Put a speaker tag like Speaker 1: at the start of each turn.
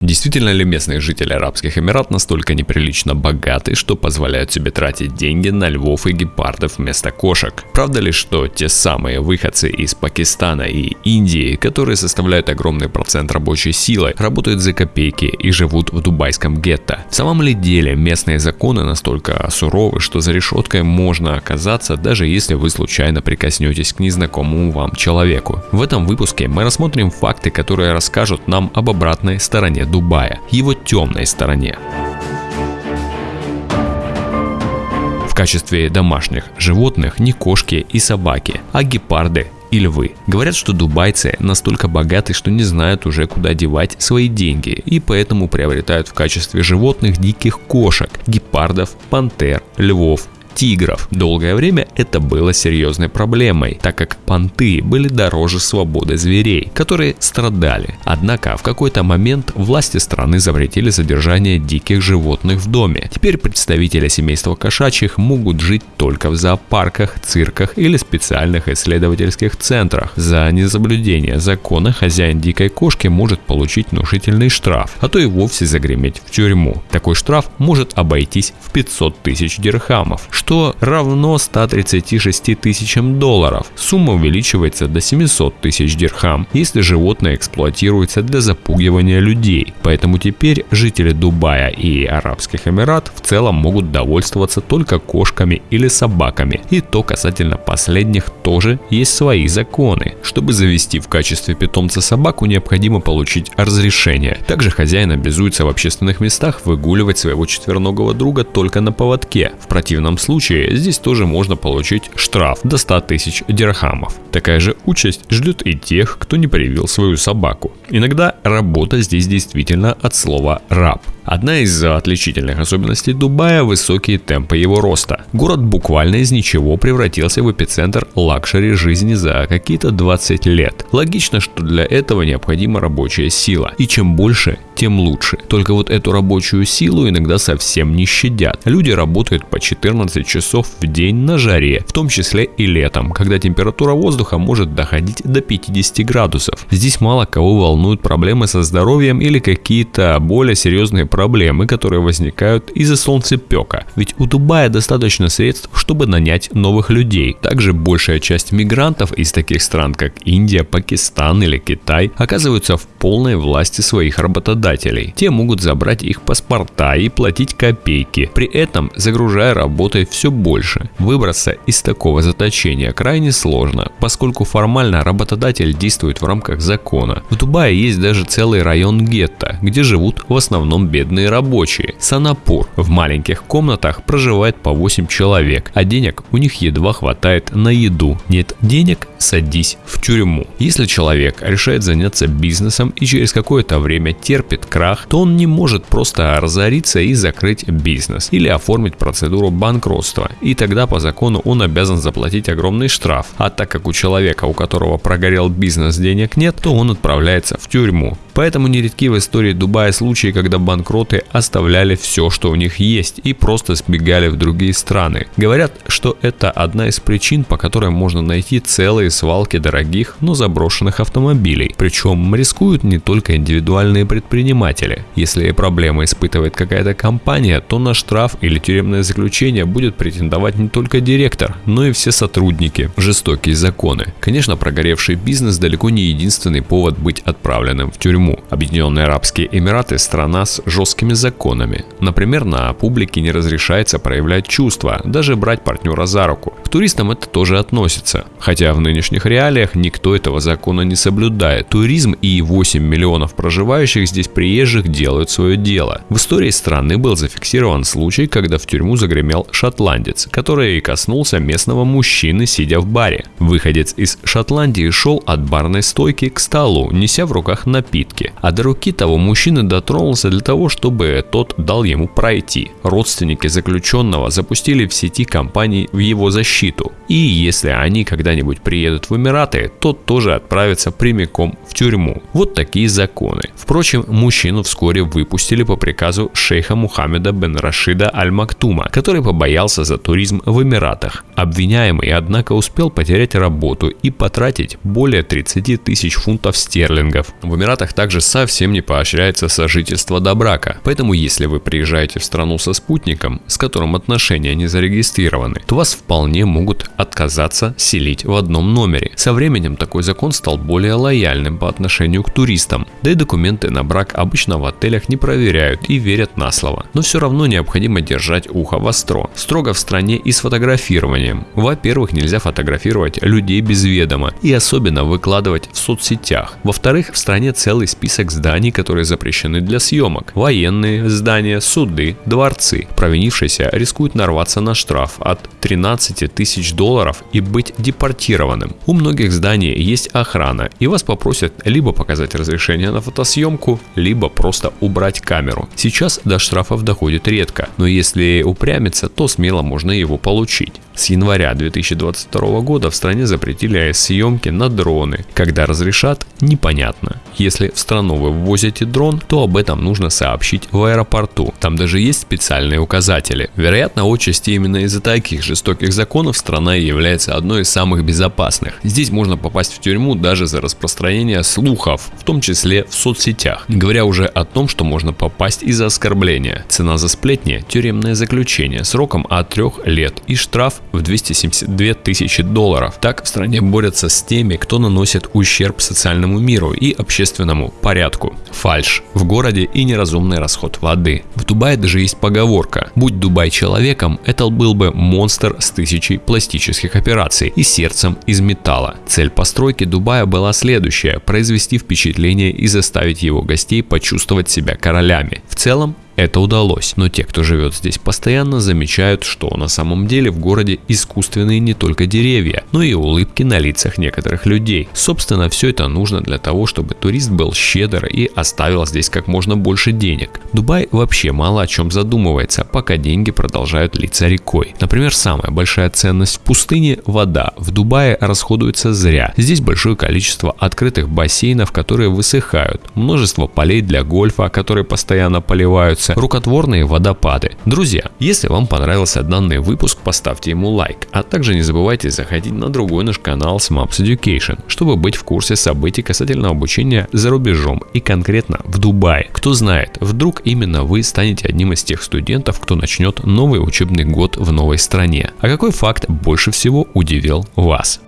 Speaker 1: Действительно ли местные жители Арабских Эмират настолько неприлично богаты, что позволяют себе тратить деньги на львов и гепардов вместо кошек? Правда ли, что те самые выходцы из Пакистана и Индии, которые составляют огромный процент рабочей силы, работают за копейки и живут в дубайском гетто? В самом ли деле местные законы настолько суровы, что за решеткой можно оказаться, даже если вы случайно прикоснетесь к незнакомому вам человеку? В этом выпуске мы рассмотрим факты, которые расскажут нам об обратной стороне Дубая, его темной стороне. В качестве домашних животных не кошки и собаки, а гепарды и львы. Говорят, что дубайцы настолько богаты, что не знают уже куда девать свои деньги и поэтому приобретают в качестве животных диких кошек, гепардов, пантер, львов, тигров. Долгое время это было серьезной проблемой, так как понты были дороже свободы зверей, которые страдали. Однако в какой-то момент власти страны запретили содержание диких животных в доме. Теперь представители семейства кошачьих могут жить только в зоопарках, цирках или специальных исследовательских центрах. За несоблюдение закона хозяин дикой кошки может получить внушительный штраф, а то и вовсе загреметь в тюрьму. Такой штраф может обойтись в 500 тысяч дирхамов, что равно 136 тысячам долларов. Сумма увеличивается до 700 тысяч дирхам, если животное эксплуатируется для запугивания людей. Поэтому теперь жители Дубая и Арабских Эмират в целом могут довольствоваться только кошками или собаками. И то касательно последних тоже есть свои законы. Чтобы завести в качестве питомца собаку, необходимо получить разрешение. Также хозяин обязуется в общественных местах выгуливать своего четвероногого друга только на поводке. В противном случае случае здесь тоже можно получить штраф до 100 тысяч дирхамов. Такая же участь ждет и тех, кто не привил свою собаку. Иногда работа здесь действительно от слова «раб». Одна из отличительных особенностей Дубая – высокие темпы его роста. Город буквально из ничего превратился в эпицентр luxury жизни за какие-то 20 лет. Логично, что для этого необходима рабочая сила. И чем больше, тем лучше. Только вот эту рабочую силу иногда совсем не щадят. Люди работают по 14 часов в день на жаре, в том числе и летом, когда температура воздуха может доходить до 50 градусов. Здесь мало кого волнуют проблемы со здоровьем или какие-то более серьезные проблемы которые возникают из-за солнцепека. Ведь у Дубая достаточно средств, чтобы нанять новых людей. Также большая часть мигрантов из таких стран, как Индия, Пакистан или Китай, оказываются в полной власти своих работодателей. Те могут забрать их паспорта и платить копейки, при этом загружая работой все больше. Выбраться из такого заточения крайне сложно, поскольку формально работодатель действует в рамках закона. В Дубае есть даже целый район гетто, где живут в основном бедные рабочие. Санапур. В маленьких комнатах проживает по 8 человек, а денег у них едва хватает на еду. Нет денег – садись в тюрьму. Если человек решает заняться бизнесом и через какое-то время терпит крах, то он не может просто разориться и закрыть бизнес или оформить процедуру банкротства. И тогда по закону он обязан заплатить огромный штраф. А так как у человека, у которого прогорел бизнес, денег нет, то он отправляется в тюрьму. Поэтому нередки в истории Дубая случаи, когда банкроты оставляли все, что у них есть и просто сбегали в другие страны. Говорят, что это одна из причин, по которой можно найти целые свалки дорогих, но заброшенных автомобилей. Причем рискуют не только индивидуальные предприниматели. Если проблемы испытывает какая-то компания, то на штраф или тюремное заключение будет претендовать не только директор, но и все сотрудники. Жестокие законы. Конечно, прогоревший бизнес далеко не единственный повод быть отправленным в тюрьму тюрьму. Объединенные Арабские Эмираты – страна с жесткими законами. Например, на публике не разрешается проявлять чувства, даже брать партнера за руку. К туристам это тоже относится. Хотя в нынешних реалиях никто этого закона не соблюдает. Туризм и 8 миллионов проживающих здесь приезжих делают свое дело. В истории страны был зафиксирован случай, когда в тюрьму загремел шотландец, который коснулся местного мужчины, сидя в баре. Выходец из Шотландии шел от барной стойки к столу, неся в руках напитки руки, а до руки того мужчины дотронулся для того, чтобы тот дал ему пройти. Родственники заключенного запустили в сети компании в его защиту. И если они когда-нибудь приедут в Эмираты, то тоже отправятся прямиком в тюрьму. Вот такие законы. Впрочем, мужчину вскоре выпустили по приказу шейха Мухаммеда бен Рашида Аль-Мактума, который побоялся за туризм в Эмиратах. Обвиняемый, однако, успел потерять работу и потратить более 30 тысяч фунтов стерлингов. В Эмиратах также также совсем не поощряется сожительство до брака. Поэтому если вы приезжаете в страну со спутником, с которым отношения не зарегистрированы, то вас вполне могут отказаться селить в одном номере. Со временем такой закон стал более лояльным по отношению к туристам, да и документы на брак обычно в отелях не проверяют и верят на слово. Но все равно необходимо держать ухо востро. Строго в стране и с фотографированием. Во-первых, нельзя фотографировать людей без ведома и особенно выкладывать в соцсетях. Во-вторых, в стране целый список зданий, которые запрещены для съемок. Военные здания, суды, дворцы. Провинившийся рискует нарваться на штраф от 13 тысяч долларов и быть депортированным. У многих зданий есть охрана и вас попросят либо показать разрешение на фотосъемку, либо просто убрать камеру. Сейчас до штрафов доходит редко, но если упрямиться, то смело можно его получить. С января 2022 года в стране запретили съемки на дроны. Когда разрешат, непонятно. Если в страну вы ввозите дрон, то об этом нужно сообщить в аэропорту. Там даже есть специальные указатели. Вероятно, отчасти именно из-за таких жестоких законов страна является одной из самых безопасных. Здесь можно попасть в тюрьму даже за распространение слухов, в том числе в соцсетях. Не говоря уже о том, что можно попасть из-за оскорбления. Цена за сплетни – тюремное заключение сроком от 3 лет и штраф в 272 тысячи долларов. Так в стране борются с теми, кто наносит ущерб социальному миру и общественному порядку. Фальш в городе и неразумный расход воды. В Дубае даже есть поговорка «Будь Дубай человеком, это был бы монстр с тысячей пластических операций и сердцем из металла». Цель постройки Дубая была следующая – произвести впечатление и заставить его гостей почувствовать себя королями. В целом это удалось, но те, кто живет здесь постоянно, замечают, что на самом деле в городе искусственные не только деревья, но и улыбки на лицах некоторых людей. Собственно, все это нужно для того, чтобы турист был щедр и оставил здесь как можно больше денег. Дубай вообще мало о чем задумывается, пока деньги продолжают литься рекой. Например, самая большая ценность в пустыне – вода. В Дубае расходуется зря. Здесь большое количество открытых бассейнов, которые высыхают, множество полей для гольфа, которые постоянно поливаются, находятся рукотворные водопады. Друзья, если вам понравился данный выпуск, поставьте ему лайк, а также не забывайте заходить на другой наш канал Smaps Education, чтобы быть в курсе событий касательно обучения за рубежом и конкретно в Дубае. Кто знает, вдруг именно вы станете одним из тех студентов, кто начнет новый учебный год в новой стране. А какой факт больше всего удивил вас?